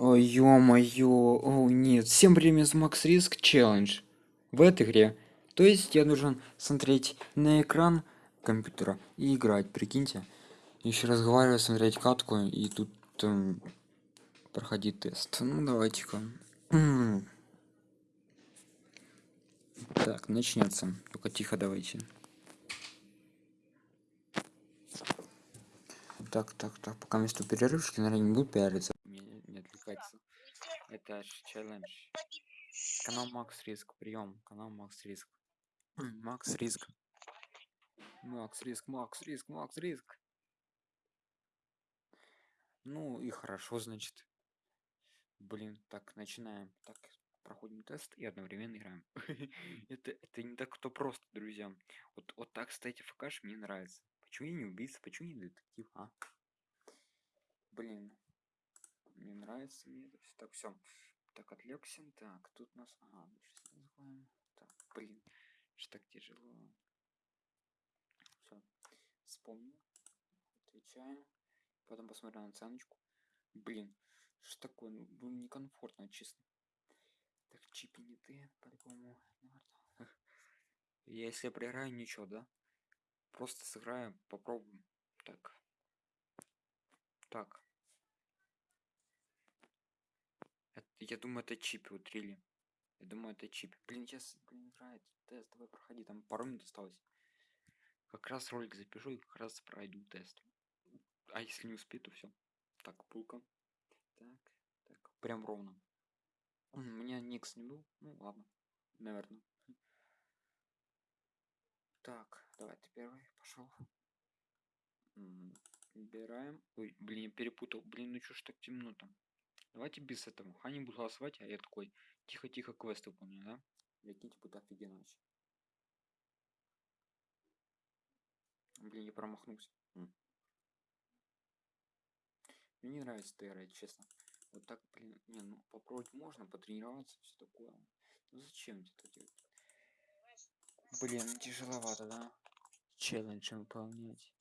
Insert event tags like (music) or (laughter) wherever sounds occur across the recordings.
Ой, ё-моё, о нет, всем привет, Макс Риск Челлендж в этой игре. То есть я должен смотреть на экран компьютера и играть, прикиньте. Еще разговаривать, смотреть катку и тут эм, проходить тест. Ну давайте-ка. (clears throat) Так, начнется. Только тихо давайте. Так, так, так, пока место перерывчики, наверное, не буду пиариться. Ж челлендж. Канал Макс Риск, прием. Канал Макс Риск. Макс Риск. Макс Риск, Макс Риск, Макс Риск. Ну и хорошо, значит. Блин, так, начинаем. Так, проходим тест и одновременно играем. (laughs) это, это не так кто просто, друзья. Вот, вот так, кстати, ФКш мне нравится. Почему я не убийца, почему не детектив, а? Блин, мне нравится мне это все. Так, все. Так, отвлекся. Так, тут нас... Ага, называем. Так, блин, что так тяжело. Все, вспомнил. Отвечаем. Потом посмотрю на оценочку. Блин, что такое? Ну, было некомфортно, честно. Так, чипи не ты, по-любому. (laughs) Если я проиграю, ничего, да? Просто сыграем, попробуем. Так. Так. Это, я думаю, это чип вот рили. Я думаю, это чип. Блин, сейчас, блин, играет тест. Давай проходи, там пару минут осталось. Как раз ролик запишу и как раз пройду тест. А если не успею, то все. Так, пулка. Так, так, прям ровно. У меня никс не был. Ну ладно, наверное. Так, давай ты первый пошел. Убираем. Ой, блин, я перепутал. Блин, ну что ж так темно там? Давайте без этого. Хани будет голосовать, а я такой тихо-тихо квест выполняю, да? Прикиньте, будет офигенно вообще. Блин, я промахнулся. М. Мне не нравится ТР, честно. Вот так, блин, не, ну попробовать можно, потренироваться, все такое. Ну зачем это делать? Блин, тяжеловато, да? Челлендж выполнять.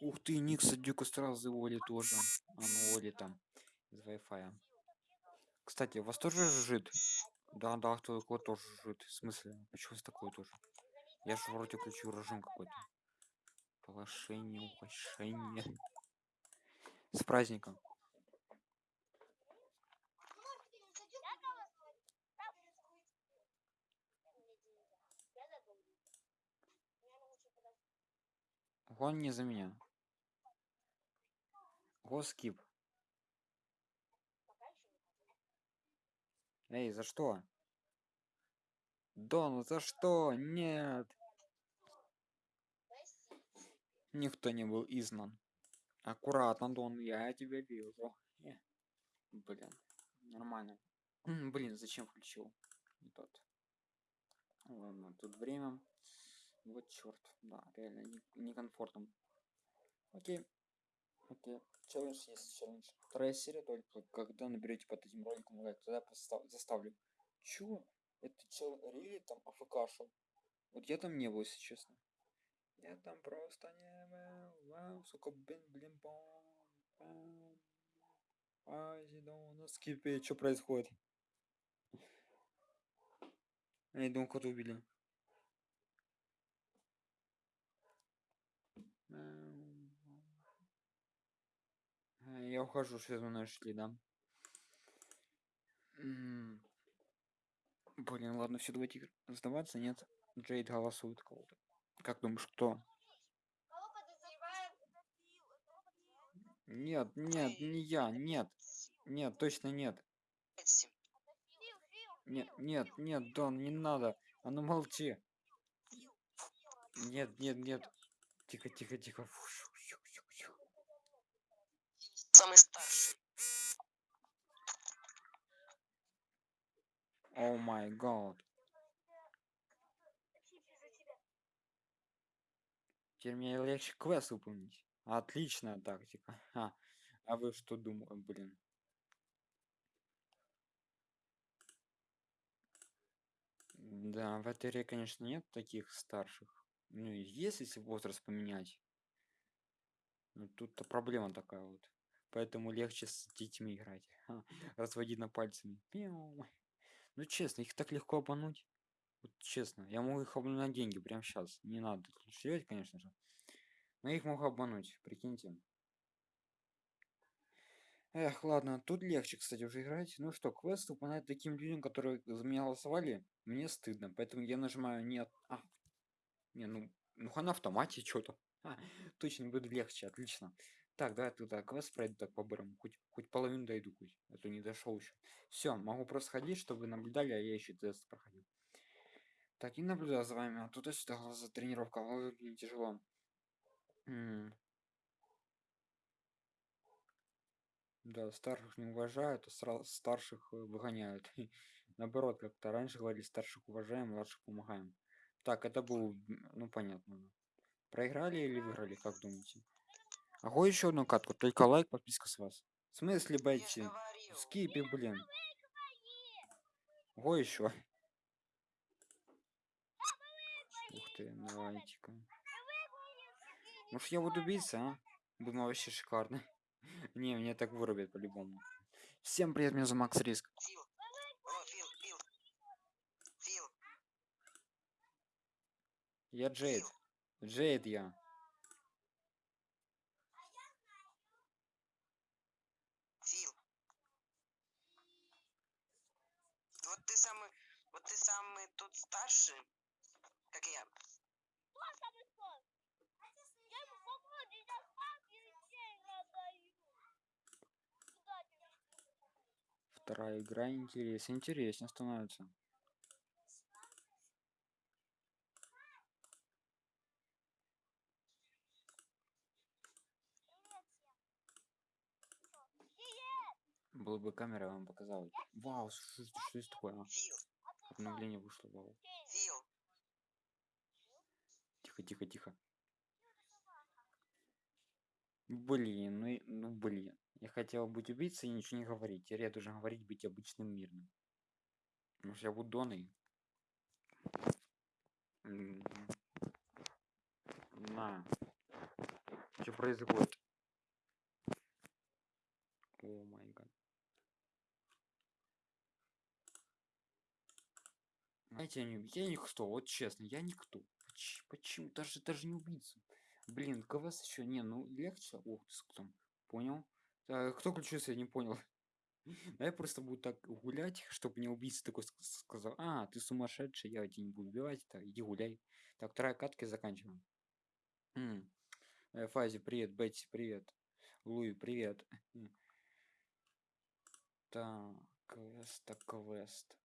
Ух ты, Никса Дюка сразу Оли тоже. А, ну Оли там. Из Wi-Fi. Кстати, у вас тоже жит? Да, да, кто такой тоже жит. В смысле? Почему с такой тоже? Я же вроде включил режим какой-то. Положение, ухощение. С праздником. Он не за меня. Госкип. Эй, за что? Дон, за что? Нет. Никто не был изгнан. Аккуратно, Дон, я тебя вижу. Э, блин, нормально. Блин, зачем включил? Не тот. Ладно, тут время. Вот черт, да, реально некомфортно. Не Окей. Окей. Челлендж есть челлендж. Вторая серия только когда наберете под этим роликом лайк, тогда заставлю. Чё? Это чел Рили там афкашил? Вот я там не был, если честно. Я там просто не был. Вау, сука, блин, блин, бом. Азидон, на скипе, что происходит? Я думаю, кого убили. Я ухожу, что мы нашли, да? Блин, ладно, все, давайте сдаваться, нет? Джейд голосует кого-то. Как думаешь, кто? Нет, нет, не я, нет. Нет, точно нет. Нет, нет, нет, Дон, не надо. А ну молчи. Нет, нет, нет. Тихо, тихо, тихо. Фу, самый старший. О май гад. Теперь мне легче квест выполнить. Отличная тактика. Ха. А вы что думаете, блин? Да, в этой игре, конечно, нет таких старших. Ну, есть, если возраст поменять. Ну, тут-то проблема такая вот. Поэтому легче с детьми играть. Ха, Разводить на пальцами. Ну честно, их так легко обмануть. Вот честно, я могу их обмануть на деньги прямо сейчас. Не надо лучше конечно же. Но их могу обмануть, прикиньте. Эх, ладно, тут легче, кстати, уже играть. Ну что, квест выполнять таким людям, которые за меня голосовали, мне стыдно. Поэтому я нажимаю нет. А, не, ну, ну на автомате что-то. А, точно будет легче, отлично. Так, давай туда квест пройду так по-бырому. Хоть, хоть половину дойду, хоть. А то не дошел еще. Все, могу просто ходить, чтобы наблюдали, а я еще тест проходил. Так, и наблюдаю за вами. А туда-сюда глаза тренировка. Ой, блин, тяжело. М. Да, старших не уважают, а старших э, выгоняют. (laughs) Наоборот, как-то раньше говорили, старших уважаем, младших помогаем. Так, это был, м, ну понятно. Проиграли или выиграли, как думаете? Ого, еще одну катку, только лайк, подписка с вас. В смысле, говорил. Скипи, блин. Ого, еще. (laughs) Ух ты, давайте-ка. Может я буду биться, а? Думаю, вообще шикарно. (laughs) Не, меня так вырубят по-любому. Всем привет, меня зовут Макс Риск. Я Джейд. Джейд я. Фил. Вот ты самый, вот ты самый тут старший, как я. Вторая игра интерес. Интереснее становится. Была бы камера, вам показал. Вау, что, это- что это такое? Обновление вышло, вау. Фил. Тихо, тихо, тихо. Блин, ну, ну блин. Я хотел быть убийцей и ничего не говорить. Теперь я должен говорить быть обычным мирным. Может я буду Доной? М, На. Что происходит? О май гад. Знаете, я, не, я никто, вот честно, я никто. Поч- Почему? Даже, даже не убийца. Блин, КВС еще не, ну легче. Ох, ты с- там, понял? Так, кто включился, я не понял. (laughs) Да я просто буду так гулять, чтобы мне убийца такой ск- сказал, а, ты сумасшедший, я тебя не буду убивать, так, иди гуляй. Так, вторая катка заканчиваем. М. Э, Фази, привет, Бетти, привет. Луи, привет. Так, квест, так, квест.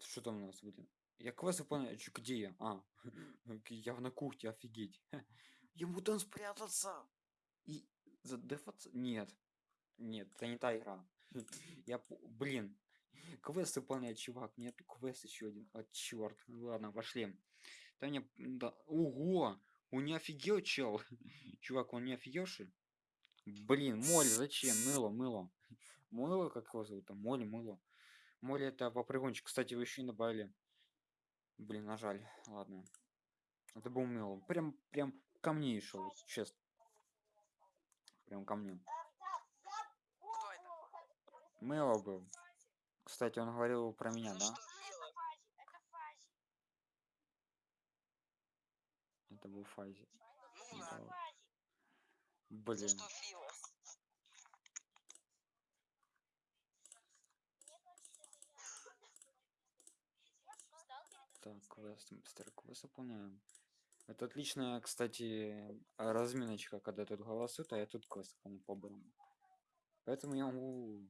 Что там у нас, блин? Я квест выполняю. Где я? А, (laughs) я на кухне, офигеть. (laughs) Ему там спрятаться. И задефаться? Нет. Нет, это не та игра. (laughs) Я, блин, квест выполняет, чувак. Нет, квест еще один. А, черт. Ладно, пошли. Да мне, да. Ого! Он не офигел, чел. Чувак, он не офигевший? Блин, Молли, зачем? Мыло, мыло. Мыло, как его зовут там? Молли, мыло. Молли это попрыгунчик. Кстати, вы еще не добавили. Блин, нажали. Ладно. Это был мыло. Прям, прям ко мне и шел, честно. Прям ко мне. Кто это? Мыло был. Кстати, он говорил про меня, Ну да? что? Это был Фази. Ну Да. Блин. что Фила? Так, квест, быстрый квест выполняем. Это отличная, кстати, разминочка, когда тут голосуют, а я тут квест по-бырому. Поэтому я могу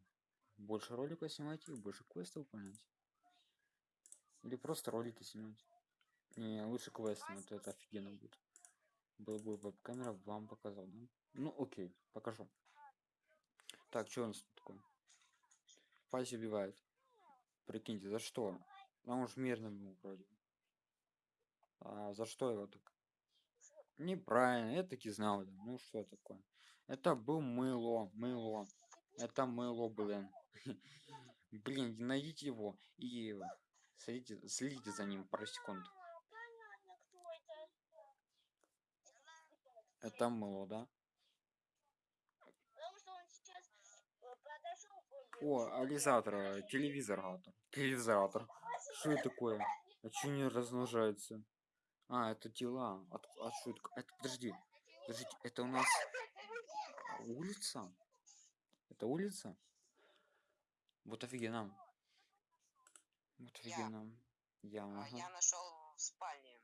больше роликов снимать и больше квестов выполнять. Или просто ролики снимать. Не, лучше квесты, вот это офигенно будет. Был бы веб-камера, вам показал, да? Ну, окей, покажу. Так, что у нас тут такое? Фази убивает. Прикиньте, за что? А он же мирный был вроде. А за что его так? Неправильно, я таки знал. Ну что такое? Это был мыло, мыло. Это мыло, блин. (laughs) Блин, найдите его и следите, следите за ним пару секунд. Это мыло, да? О, ализатор, э, телевизор, а телевизор. Что это такое? А что не размножается? А, это тела. От, а что это? Подожди. Подождите, это у нас улица? Это улица? Вот офигенно. Вот Я. офигенно. Я, А, ага. Я нашел в спальне.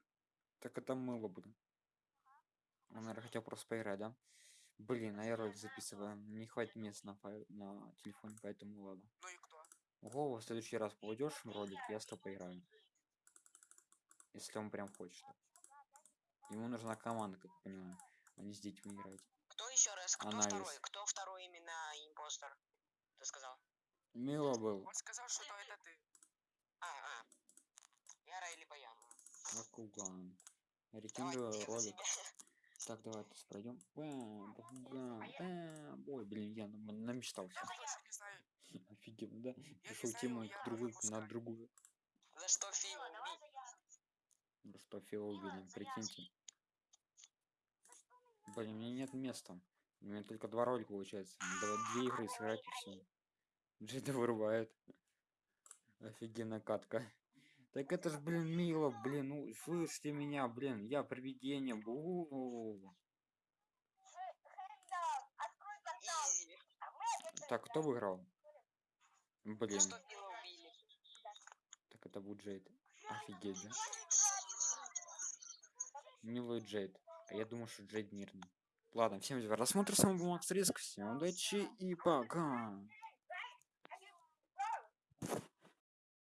Так это мыло будет. Он, наверное, хотел просто поиграть, да? Блин, а я ролик записываю. Не хватит места на, на телефоне, поэтому ладно. Ну и Ого, в следующий раз попадешь в ролик, я с тобой поиграю. Если он прям хочет. Ему нужна команда, как я понимаю. А не с детьми играть. Кто еще раз? Кто Анализ. второй? Кто второй именно импостер? Ты сказал? Мило был. Он сказал, что это ты. А, а. Яра или Баян? Бакуган. Рекомендую я ролик. Так, давай пройдем. Бам, Бакуган, бам. Ой, блин, я нам- намечтался. Я не знаю. Офигенно, да? знаю, тему к выпускаю. на другую. За что Фил? Ну что, Фила убили, прикиньте. Блин, у меня нет места. У меня только два ролика получается. Давай две игры сыграть и все. Джеда вырубает. Офигенная катка. Так это ж, блин, мило, блин, ну слышите меня, блин, я привидение. Бу. Изи. Так, кто выиграл? Блин, Фила убили? так это будет Джейд. Офигеть, да? Милый Джейд. А я думаю, что Джейд мирный. Ладно, всем за просмотр, с вами был Макс Риск. Всем удачи и пока.